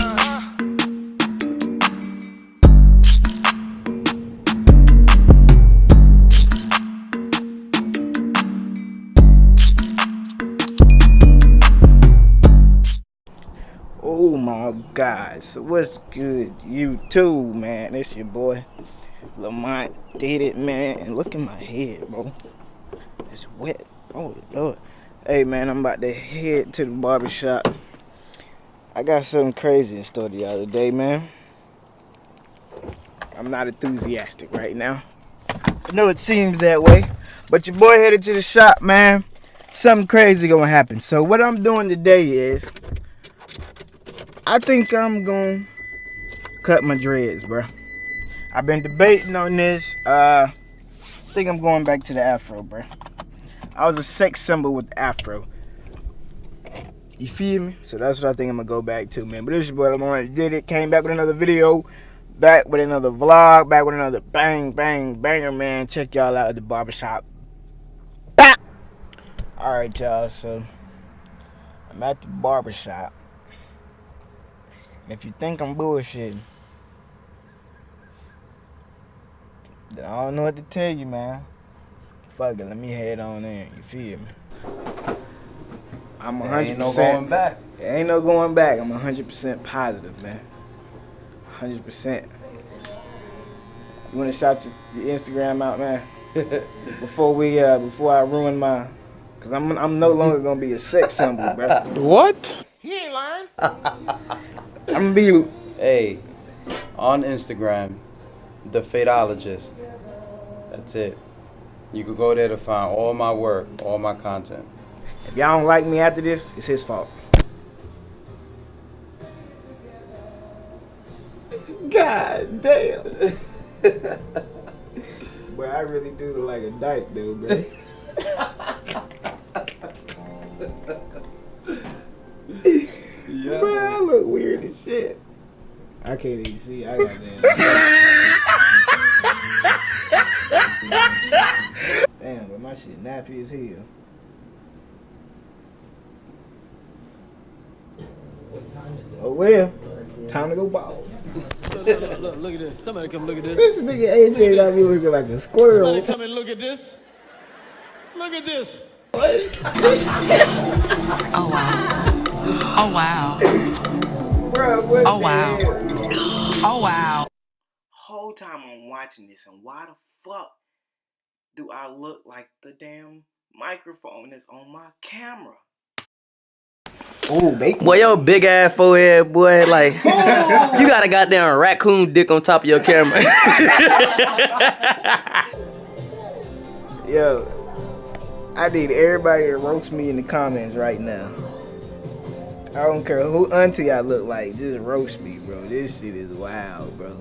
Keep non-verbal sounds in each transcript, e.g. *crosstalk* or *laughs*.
Uh. Oh my God, so what's good? You too, man. It's your boy Lamont Diddy, man. And look at my head, bro. It's wet. Oh Lord. Hey man, I'm about to head to the barbershop. I got something crazy in store the other day, man. I'm not enthusiastic right now. I know it seems that way. But your boy headed to the shop, man. Something crazy gonna happen. So what I'm doing today is I think I'm gonna cut my dreads, bro. I've been debating on this. Uh, I think I'm going back to the afro, bro. I was a sex symbol with afro. You feel me? So that's what I think I'm gonna go back to, man. But this is what I'm on. Did it? Came back with another video, back with another vlog, back with another bang, bang, banger, man. Check y'all out at the barbershop. Bah! All right, y'all. So I'm at the barbershop. If you think I'm bullshitting, then I don't know what to tell you, man. Fuck it, let me head on in. You feel me? I'm 100%. Ain't no going back. There ain't no going back. I'm 100% positive, man. 100%. You want to shout your, your Instagram out, man? *laughs* before we, uh, before I ruin my, cause I'm, I'm no longer gonna be a sex symbol, bro. What? He ain't lying. *laughs* I'm gonna be. Hey, on Instagram, the Fadeologist. That's it. You can go there to find all my work, all my content. If y'all don't like me after this, it's his fault. God damn. *laughs* but I really do look like a dyke, though, bro. Yeah. Bro, I look weird as shit. I can't even see. I got that. *laughs* Damn, but my shit nappy as hell. Oh well, time to go ball. Look, look, look, look, look at this. Somebody come look at this. This nigga AJ got me looking like a squirrel. Somebody come and look at this. Look at this. Oh wow. Oh wow. Bro, Oh, wow. hell? Oh wow. Whole time I'm watching this, and why the fuck do I look like the damn microphone that's on my camera? Oh, bacon. Boy, your big ass forehead, boy, like you got a goddamn raccoon dick on top of your camera. *laughs* Yo, I need everybody to roast me in the comments right now. I don't care who auntie I look like, just roast me, bro. This shit is wild, bro.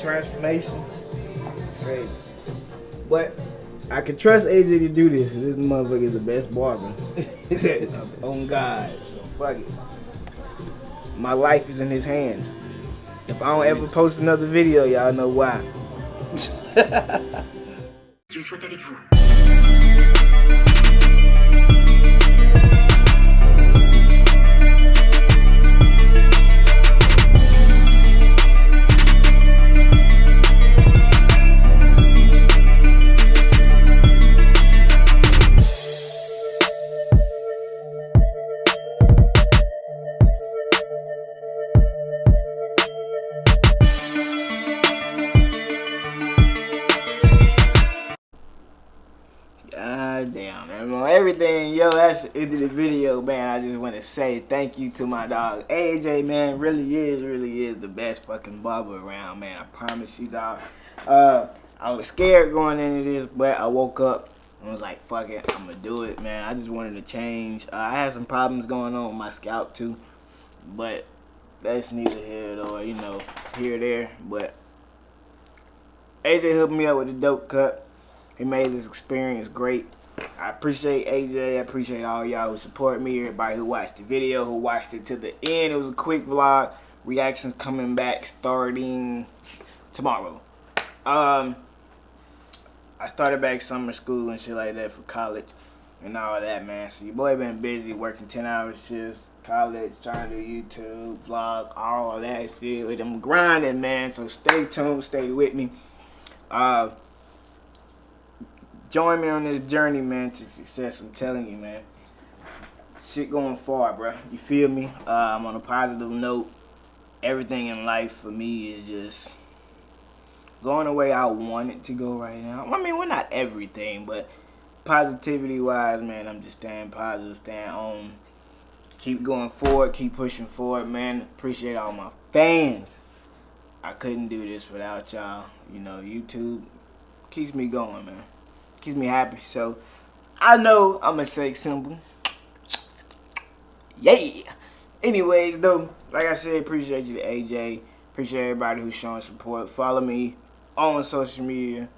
Transformation, crazy. But I can trust AJ to do this because this motherfucker is the best barber *laughs* on oh, God. So fuck it. My life is in his hands. If I don't ever post another video, y'all know why. *laughs* Je souhaite avec vous. The the video, man. I just want to say thank you to my dog AJ, man. Really is, really is the best fucking barber around, man. I promise you, dog. Uh, I was scared going into this, but I woke up and was like, fuck it, I'm gonna do it, man. I just wanted to change. Uh, I had some problems going on with my scalp too, but that's neither here nor, you know, here or there. But AJ hooked me up with a dope cut. He made this experience great. I appreciate AJ. I appreciate all y'all who support me. Everybody who watched the video, who watched it to the end. It was a quick vlog. Reactions coming back starting tomorrow. Um, I started back summer school and shit like that for college and all that, man. So your boy been busy working 10 hour shifts, college, trying to do YouTube, vlog, all that shit. With them grinding, man. So stay tuned, stay with me. Uh, join me on this journey, man, to success. I'm telling you, man. Shit going far, bro. You feel me? Uh, I'm on a positive note. Everything in life for me is just going the way I want it to go right now. I mean, we're not everything, but positivity wise, man, I'm just staying positive, staying on. Keep going forward, keep pushing forward, man. Appreciate all my fans. I couldn't do this without y'all. You know, YouTube keeps me going, man. Keeps me happy. So I know I'm gonna symbol. simple. Yeah. Anyways, though, like I said, appreciate you to AJ. Appreciate everybody who's showing support. Follow me on social media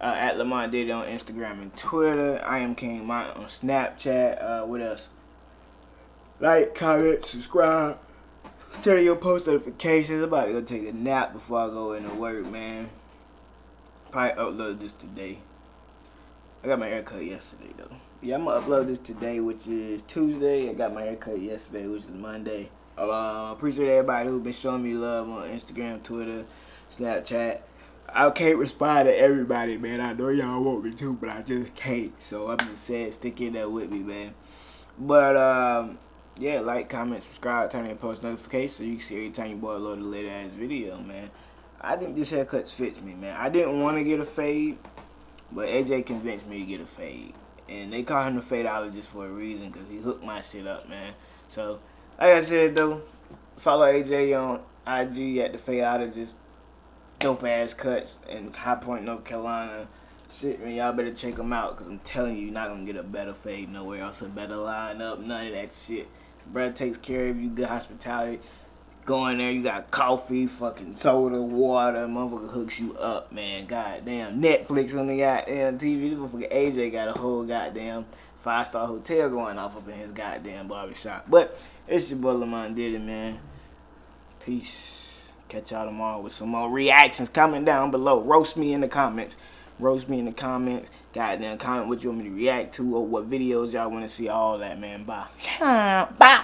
uh, at Lamont Diddy on Instagram and Twitter. I am King Mont on Snapchat. Uh, what else? Like, comment, subscribe. Turn your post notifications. I'm about to go take a nap before I go into work, man. Probably upload this today. I got my haircut yesterday, though. Yeah, I'm gonna upload this today, which is Tuesday. I got my haircut yesterday, which is Monday. Uh, appreciate everybody who's been showing me love on Instagram, Twitter, Snapchat. I can't respond to everybody, man. I know y'all want me to, but I just can't. So I'm just saying, stick in there with me, man. But um, yeah, like, comment, subscribe, turn on post notifications so you can see every time you boy upload a latest ass video, man. I think this haircut fits me, man. I didn't want to get a fade, but AJ convinced me to get a fade. And they call him the fadeologist for a reason because he hooked my shit up, man. So, like I said, though, follow AJ on IG at the fadeologist dope ass cuts in High Point, North Carolina. Shit, man, y'all better check them out because I'm telling you, you're not gonna get a better fade nowhere else, a better lineup, none of that shit. Brad takes care of you, good hospitality. Go in there, you got coffee, fucking soda, water, motherfucker hooks you up, man. Goddamn, Netflix on the goddamn TV. This motherfucker AJ got a whole goddamn five star hotel going off up in his goddamn barbershop. But it's your boy Lamont Diddy, man. Peace. Catch y'all tomorrow with some more reactions. Comment down below. Roast me in the comments. Roast me in the comments. Goddamn, comment what you want me to react to or what videos y'all want to see. All that, man. Bye. *laughs* Bye.